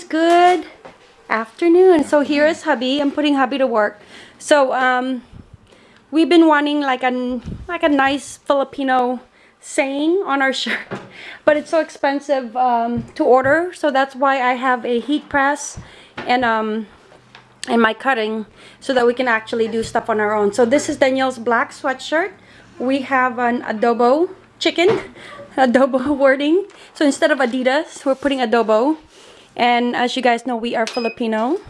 good afternoon. So here is hubby. I'm putting hubby to work. So um, we've been wanting like a like a nice Filipino saying on our shirt, but it's so expensive um, to order. So that's why I have a heat press and um and my cutting so that we can actually do stuff on our own. So this is Danielle's black sweatshirt. We have an adobo chicken, adobo wording. So instead of Adidas, we're putting adobo. And as you guys know, we are Filipino.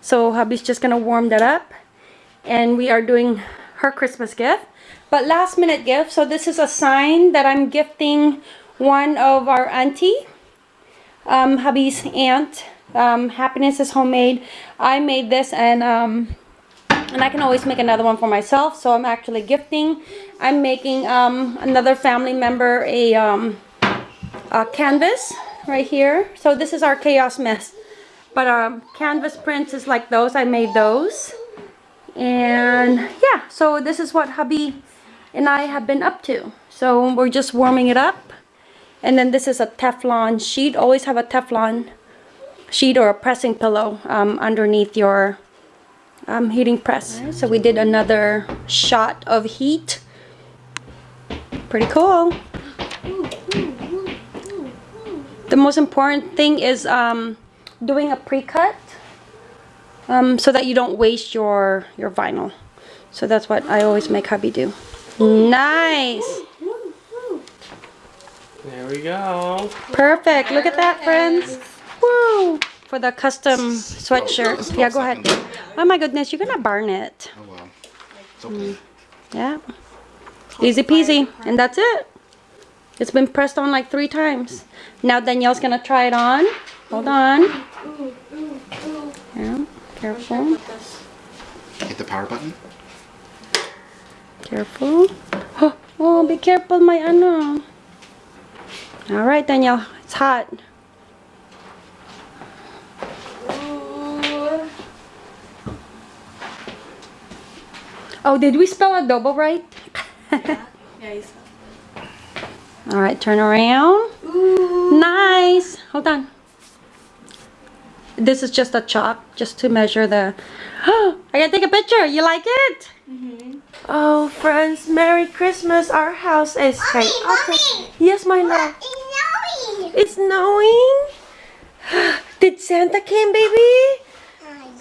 So hubby's just gonna warm that up. And we are doing her Christmas gift. But last minute gift. So this is a sign that I'm gifting one of our auntie. Um, hubby's aunt. Um, happiness is homemade. I made this and um, and I can always make another one for myself. So I'm actually gifting. I'm making um, another family member a, um, a canvas right here. So this is our chaos mess. But um, canvas prints is like those. I made those. And yeah, so this is what hubby and I have been up to. So we're just warming it up. And then this is a Teflon sheet. Always have a Teflon sheet or a pressing pillow um, underneath your um, heating press. So we did another shot of heat. Pretty cool. The most important thing is um, doing a pre-cut um, so that you don't waste your, your vinyl. So that's what I always make hubby do. Nice. There we go. Perfect. Look at that, friends. Woo! For the custom sweatshirt. Yeah, go ahead. Oh my goodness, you're gonna burn it. Oh well. It's okay. Yeah. Easy peasy. And that's it. It's been pressed on like three times. Now Danielle's gonna try it on. Hold on. Yeah, careful. Hit the power button. Careful. Oh, oh be careful, my ano. All right, Danielle. It's hot. Oh, did we spell adobo right? Yeah, you said. All right, turn around. Nice. Hold on. This is just a chalk, just to measure the... I gotta take a picture. You like it? Mhm. Oh, friends, Merry Christmas. Our house is... Hey, I'll take- Yes, my love. It's snowing. Did Santa came, baby?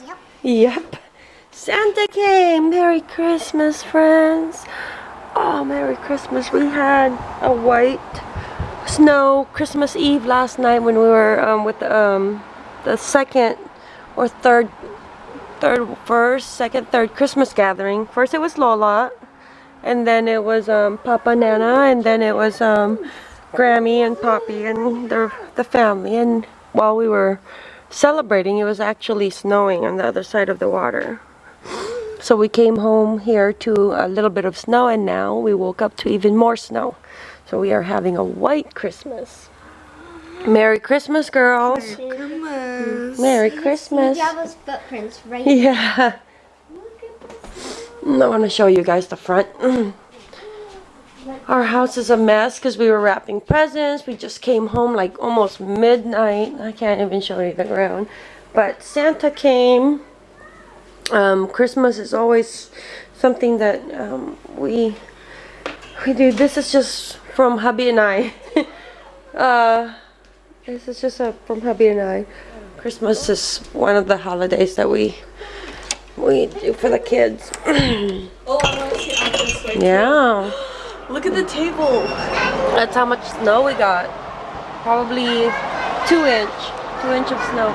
Yep. Yep. Santa came. Merry Christmas, friends. Oh, Merry Christmas. We had a white snow Christmas Eve last night when we were um, with um, the second or third, third, first, second, third Christmas gathering. First it was Lola, and then it was um, Papa Nana, and then it was um, Grammy and Poppy and the, the family. And while we were celebrating, it was actually snowing on the other side of the water. So we came home here to a little bit of snow and now we woke up to even more snow. So we are having a white Christmas. Merry Christmas, girls. Merry Christmas. Java's footprints right Yeah. I want to show you guys the front. Our house is a mess because we were wrapping presents. We just came home like almost midnight. I can't even show you the ground. But Santa came. Um, Christmas is always something that um, we we do. This is just from hubby and I. uh, this is just a, from hubby and I. Christmas is one of the holidays that we we do for the kids. Oh, I want to see on way. yeah. Look at the table. That's how much snow we got. Probably two inch. Two inch of snow.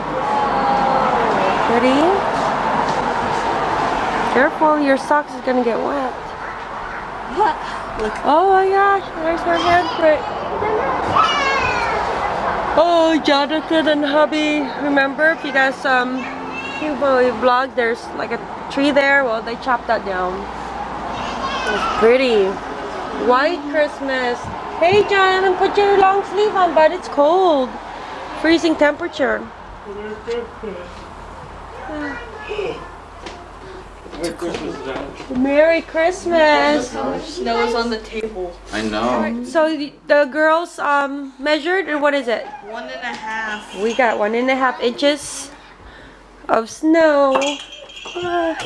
Pretty. Careful, your socks is gonna get wet. Look. Oh my gosh, there's her handprint. Oh, Jonathan and hubby. Remember, if you guys um, you vlog, there's like a tree there. Well, they chopped that down. It's pretty. White Christmas. Hey, Jonathan, put your long sleeve on, but it's cold. Freezing temperature. Merry Christmas. Snow is on the table. I know. So the the girls um measured and what is it? One and a half. We got one and a half inches of snow. Ah.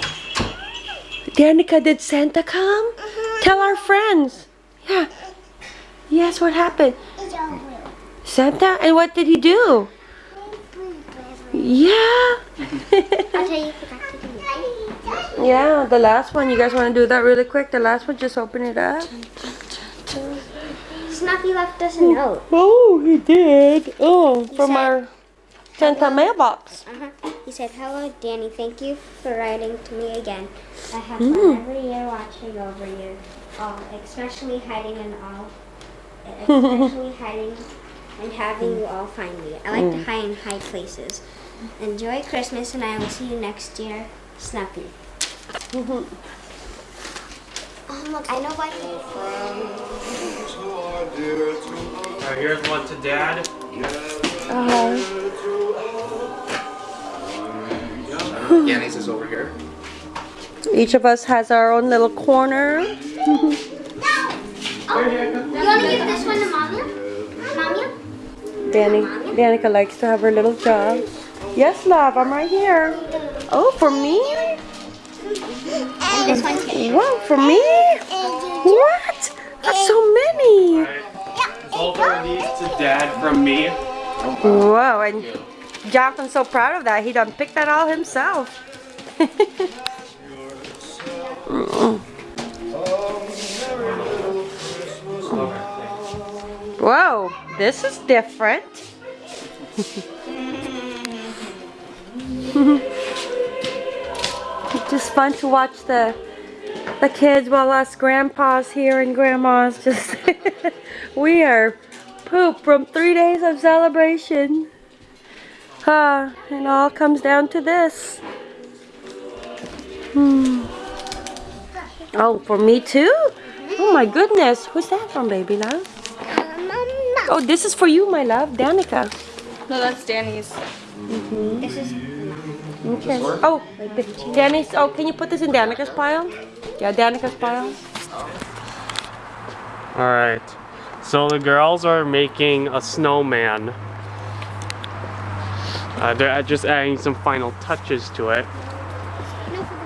Danica, did Santa come? Tell our friends. Yeah. Yes, what happened? Santa? And what did he do? Yeah. I'll tell you forgot to do it. Yeah, the last one. You guys want to do that really quick? The last one, just open it up. Snuffy left us a note. Oh, he did. Oh, from said- our Santa mailbox. Uh-huh. He said, Hello, Danny. Thank you for writing to me again. I have fun every year watching over you, all, especially hiding in all, especially hiding and having you all find me. I like to hide in high places. Enjoy Christmas, and I will see you next year, Snuffy. oh, look, I know what. Alright, here's one to dad. Uh, -huh. Yanni's is over here. each of us has our own little corner. You want to give this one to Mama? Mama? Danny, Danica likes to have her little job. Yes, love, I'm right here. Oh, for me? And this one too. What, for me? What? That's so many. Both of these to dad from me. Whoa, and Jonathan's so proud of that. He done picked that all himself. Whoa, this is different. it's just fun to watch the the kids while us grandpas here and grandmas just we are poop from three days of celebration. Ah, and all comes down to this. Hmm. Oh, for me too? Oh my goodness. Who's that from, baby love? Oh, this is for you, my love. Danica. No, that's Danny's. This is Okay. Oh, Danny's. Oh, can you put this in Danica's pile? Yeah, Danica's pile. Alright. So the girls are making a snowman. Uh, they're just adding some final touches to it. no for.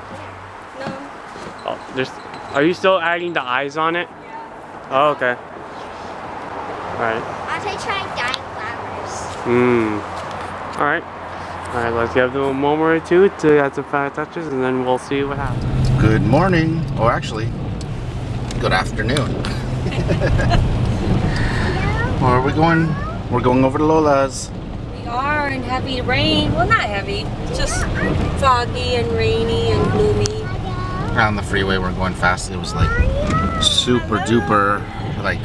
Oh, there's, are you still adding the eyes on it? Oh, okay. Alright. I'll try trying dyeing flowers. Hmm. Alright. Alright, let's give them a moment or two to add some final touches and then we'll see what happens. Good morning. Or actually, good afternoon. Where are we going? We're going over to Lola's. We are in heavy rain. Well, not heavy. Just foggy and rainy and gloomy. On the freeway, we're going fast. It was like super duper, like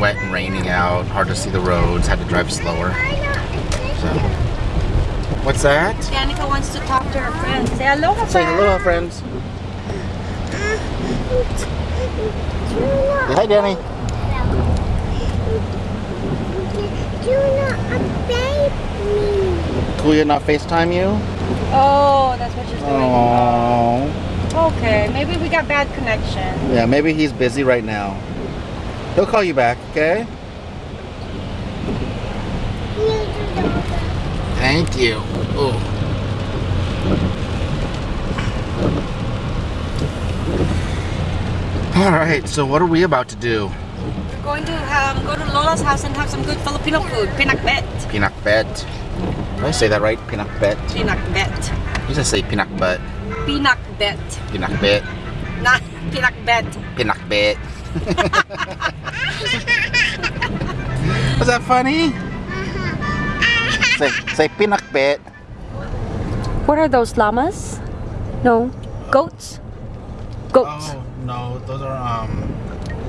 wet and raining out. Hard to see the roads. Had to drive slower. So, what's that? Danica wants to talk to her friends. Say aloha, Say friend. hello, friends. Hi, Danny. Do not update me. Kuya not FaceTime you? Oh, that's what she's doing. Oh. Okay, maybe we got bad connection. Yeah, maybe he's busy right now. He'll call you back, okay? Thank you. Ooh. All right, so what are we about to do? We're going to um, go to Lola's house and have some good Filipino food. Pinakbet. Pinakbet. Did I say that right? Pinakbet. Pinakbet. You just say pinakbet. Pinakbet. Pinakbet. Not pinakbet. Pinakbet. Was that funny? Say, say pinakbet. What are those llamas? No, goats. Goats. Oh no, those are um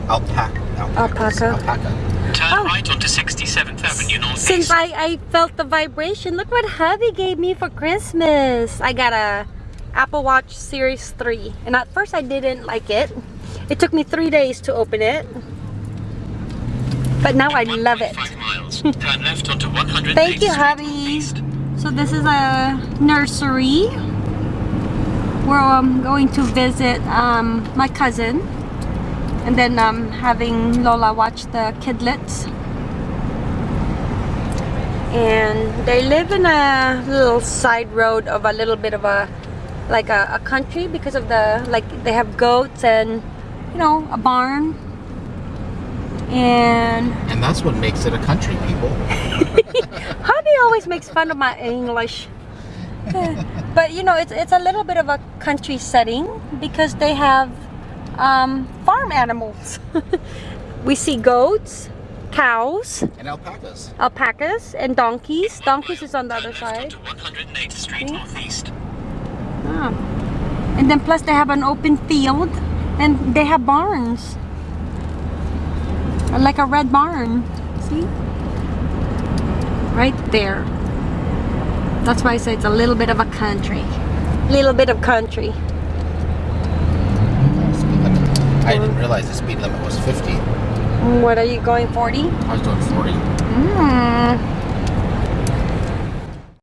alpaca. Alpaca. Alpaca. Turn Oh. right onto 67th Avenue Northeast. Since I, I felt the vibration, look what hubby gave me for Christmas. I got a Apple Watch Series 3. And at first I didn't like it. It took me three days to open it. But now I love it. 1.5. Turn left onto 100 Thank you, hubby. So this is a nursery. where I'm going to visit um, my cousin and then um, having Lola watch the kidlets and they live in a little side road of a little bit of a like a, a country because of the like they have goats and you know a barn and And that's what makes it a country, people. Hubby always makes fun of my English. but you know, it's it's a little bit of a country setting because they have um, farm animals. we see goats, cows, And alpacas. alpacas, and donkeys. Donkeys is on the other side. left 108th Street Northeast. Ah. And then plus they have an open field and they have barns. Like a red barn. See? Right there. That's why I say it's a little bit of a country. Little bit of country. I didn't realize the speed limit was 50. What are you going 40? I was doing 40. Mm.